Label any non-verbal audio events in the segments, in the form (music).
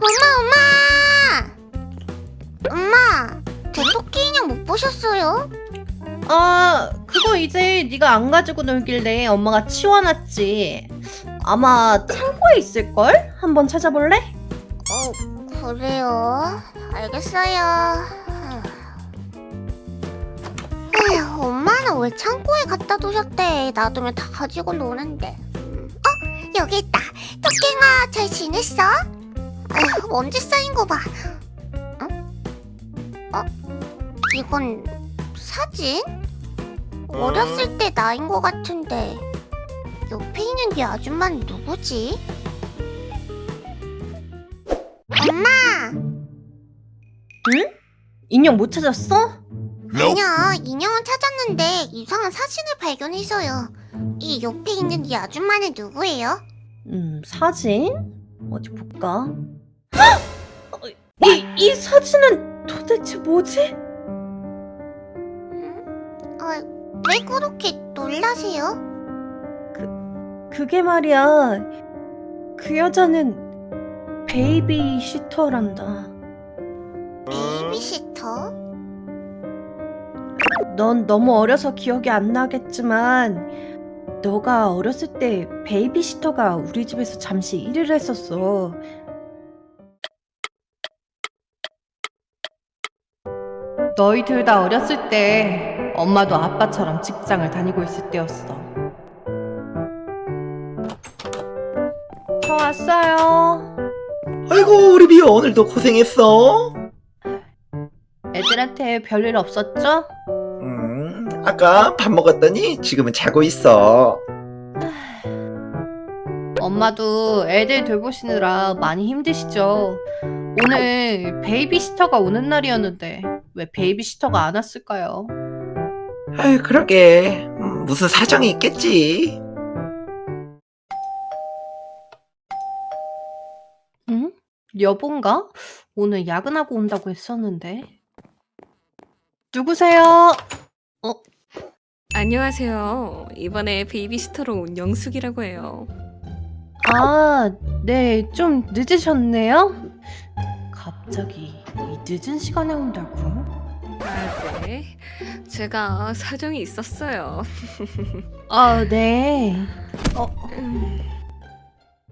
엄마 엄마 엄마 제 토끼 인형 못 보셨어요? 아 그거 이제 네가 안 가지고 놀길래 엄마가 치워놨지 아마 창고에 있을걸? 한번 찾아볼래? 어 그래요 알겠어요 에휴, 엄마는 왜 창고에 갖다 두셨대 놔두면 다 가지고 노는데 어 여기 있다 토끼가 잘 지냈어? 먼지 쌓인 거 봐 어? 어? 이건 사진? 어렸을 때 나인 것 같은데 옆에 있는 이 아줌마는 누구지? 엄마! 응? 인형 못 찾았어? 아니요, 인형은 찾았는데 이상한 사진을 발견해서요. 이 옆에 있는 이 아줌마는 누구예요? 음 사진? 어디 볼까? (gasps) 이, 이 사진은 도대체 뭐지? 음? 어, 왜 그렇게 놀라세요? 그게 말이야 그 여자는 베이비 시터란다 베이비 시터? 넌 너무 어려서 기억이 안 나겠지만 너가 어렸을 때 베이비 시터가 우리 집에서 잠시 일을 했었어. 너희들 다 어렸을 때 엄마도 아빠처럼 직장을 다니고 있을 때였어. 저 왔어요. 아이고 우리 미호 오늘도 고생했어. 애들한테 별일 없었죠? 음, 아까 밥 먹었더니 지금은 자고 있어. (sighs) 엄마도 애들 돌보시느라 많이 힘드시죠? 오늘 베이비시터가 오는 날이었는데 왜 베이비시터가 안 왔을까요? 아유 그러게 음, 무슨 사정이 있겠지. 응? 여본가? 오늘 야근하고 온다고 했었는데 누구세요? 안녕하세요. 이번에 베이비시터로 온 영숙이라고 해요. 아, 네, 좀 늦으셨네요? 갑자기 이 늦은 시간에 온다고? 아, 네. 제가 사정이 있었어요. (laughs) 아, 네. 음.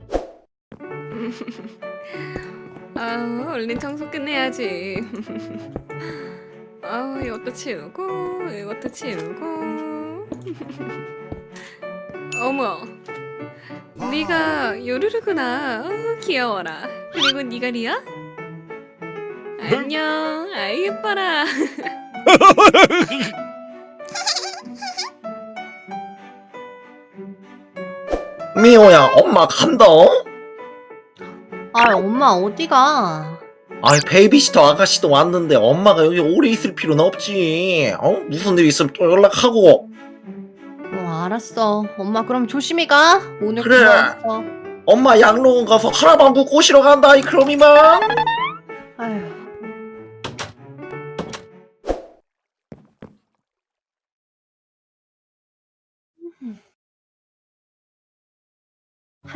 (laughs) 아, 얼른 청소 끝내야지. (laughs) 아, 이것도 치우고, 이것도 치우고. 어머, 네가 요루루구나. 어, 귀여워라. 그리고 네가 리야? 안녕. 아이 예뻐라. (laughs) 미호야 엄마 간다. 아, 엄마 어디가? 아이 베이비시터 아가씨도 왔는데 엄마가 여기 오래 있을 필요는 없지. 어? 무슨 일 있으면 또 연락하고. 어, 알았어. 엄마 그럼 조심히 가. 오늘 그래. 고마웠어. 엄마 양로원 가서 하라방구 꼬시러 간다 이 그럼 이만. 아휴.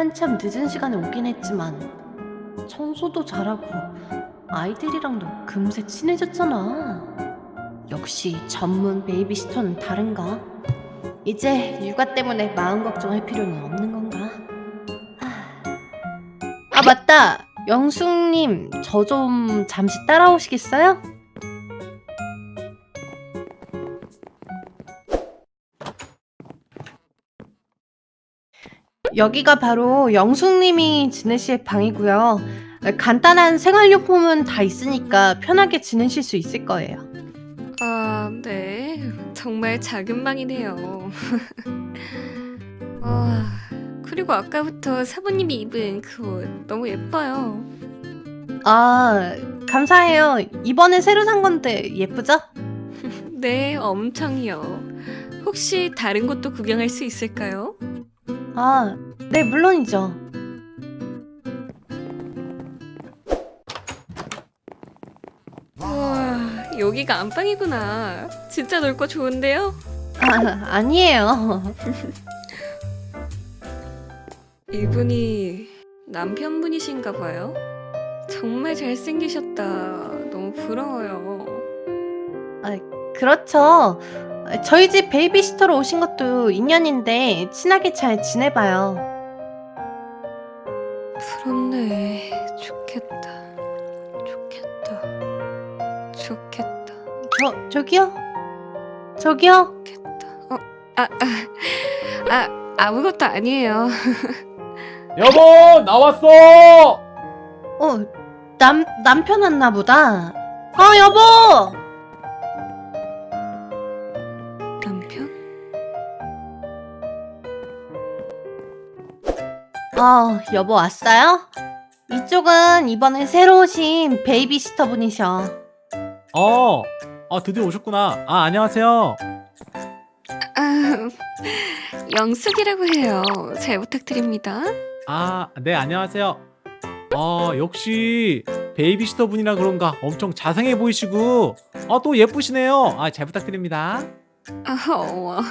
한참 늦은 시간에 오긴 했지만 청소도 잘하고 아이들이랑도 금세 친해졌잖아. 역시 전문 베이비시터는 다른가? 이제 육아 때문에 마음 걱정할 필요는 없는 건가? 아 맞다 영숙님 저 좀 잠시 따라오시겠어요? 여기가 바로 영숙님이 지내실 방이고요 간단한 생활용품은 다 있으니까 편하게 지내실 수 있을 거예요 아, 네. 정말 작은 방이네요. (laughs) 아, 그리고 아까부터 사부님이 입은 그 옷 너무 예뻐요. 아 감사해요 이번에 새로 산 건데 예쁘죠? (laughs) 네, 엄청이요. 혹시 다른 곳도 구경할 수 있을까요? 아 네 물론이죠 우와, 여기가 안방이구나. 진짜 넓고 좋은데요? 아, 아니에요 (laughs) 이분이 남편분이신가 봐요. 정말 잘생기셨다. 너무 부러워요. 그렇죠. 저희 집 베이비시터로 오신 것도 인연인데 친하게 잘 지내봐요. 부럽네. 좋겠다. 좋겠다. 좋겠다. 저 저기요. 저기요. 좋겠다. 어, 아, 아, 아, 아무것도 아니에요. (laughs) 여보 나왔어 어, 남 남편 왔나 보다. 어, 여보. 어, 여보 왔어요? 이쪽은 이번에 새로 오신 베이비시터 분이셔. 어, 어 드디어 오셨구나 아 안녕하세요 아, 영숙이라고 해요. 잘 부탁드립니다. 아 네 안녕하세요 어 역시 베이비시터 분이라 그런가 엄청 자상해 보이시고 어또 예쁘시네요 아 잘 부탁드립니다 아, 어머.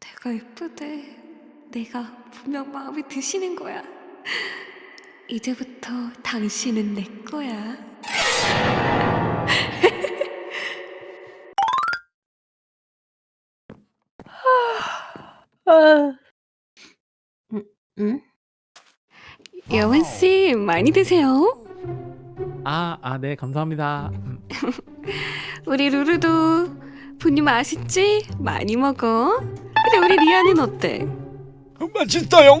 내가 예쁘대. 내가 분명 마음에 드시는 거야. 이제부터 당신은 내 거야. 아. 음, 음? 여원 씨 많이 드세요. 아 아 네 감사합니다 음, (laughs) 우리 루루도 분유 맛있지? 많이 먹어. 근데 우리 리아는 어때? 맛있어요. (laughs)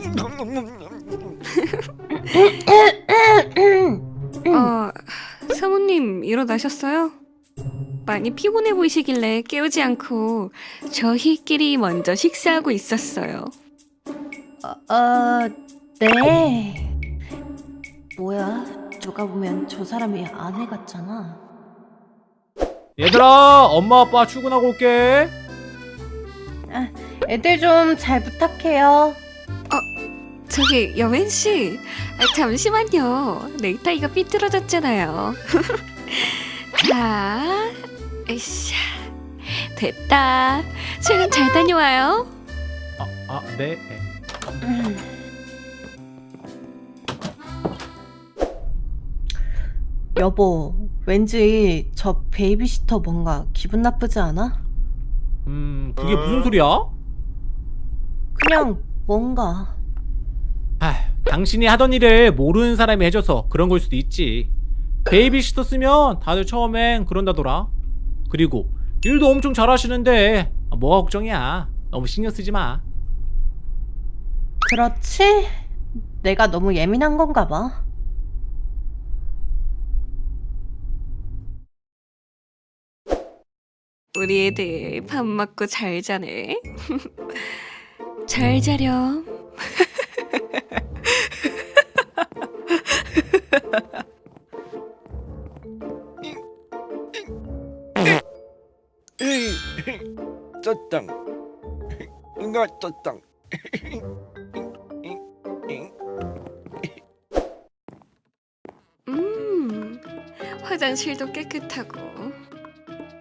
어, 사모님 일어나셨어요? 많이 피곤해 보이시길래 깨우지 않고 저희끼리 먼저 식사하고 있었어요. 어, 어, 네. 뭐야? 누가 보면 저 사람이 아내 같잖아. 얘들아 엄마 아빠 출근하고 올게 애들 좀 잘 부탁해요. 저기 여wen 씨, 아, 잠시만요. 넥타이가 삐뚤어졌잖아요. (laughs) 자, 에이샤, 됐다. 출근 잘 다녀와요. 아네 음. 여보, 왠지 저 베이비시터 뭔가 기분 나쁘지 않아? 음 그게 무슨 소리야? 그냥 뭔가. 아 당신이 하던 일을 모르는 사람이 해줘서 그런 걸 수도 있지 베이비시터 쓰면 다들 처음엔 그런다더라 그리고 일도 엄청 잘하시는데 아, 뭐가 걱정이야 너무 신경 쓰지 마 그렇지? 내가 너무 예민한 건가 봐. 우리 애들 밥 먹고 잘 자네. (laughs) 잘 자렴. 쩌땅. 응가 쩌땅. 음, 화장실도 깨끗하고.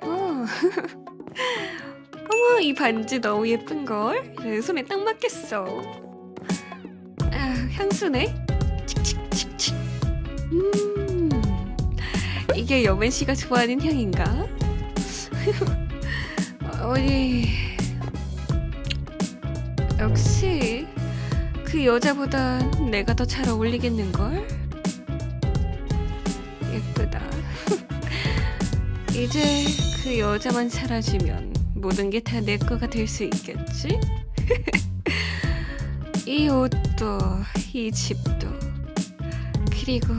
어. 이 반지 너무 예쁜걸? 내 손에 딱 맞겠어. 아, 향수네? 칙칙칙칙. 음, 이게 여맨 씨가 좋아하는 향인가? (laughs) 어디. 역시 그 여자보다 내가 더 잘 어울리겠는걸? 예쁘다. (laughs) 이제 그 여자만 사라지면 모든 게 다 내 거가 될 수 있겠지? 이 옷도, 이 집도, 그리고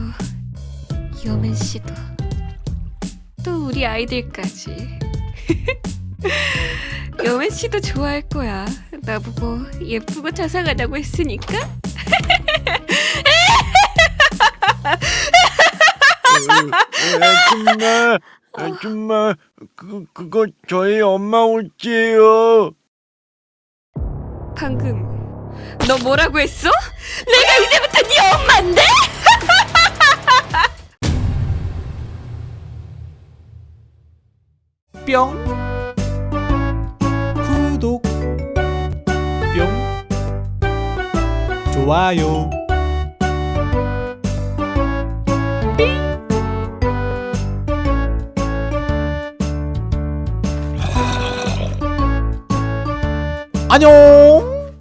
여맨 씨도, 또 우리 아이들까지. 여맨 씨도 좋아할 거야. 나보고 예쁘고 자상하다고 했으니까. 아줌마, 아줌마, 그 그거 저희 엄마 옷이에요. 방금 너 뭐라고 했어? 내가 이제부터 네 엄마인데? (laughs) 뿅 구독 뿅 좋아요 안녕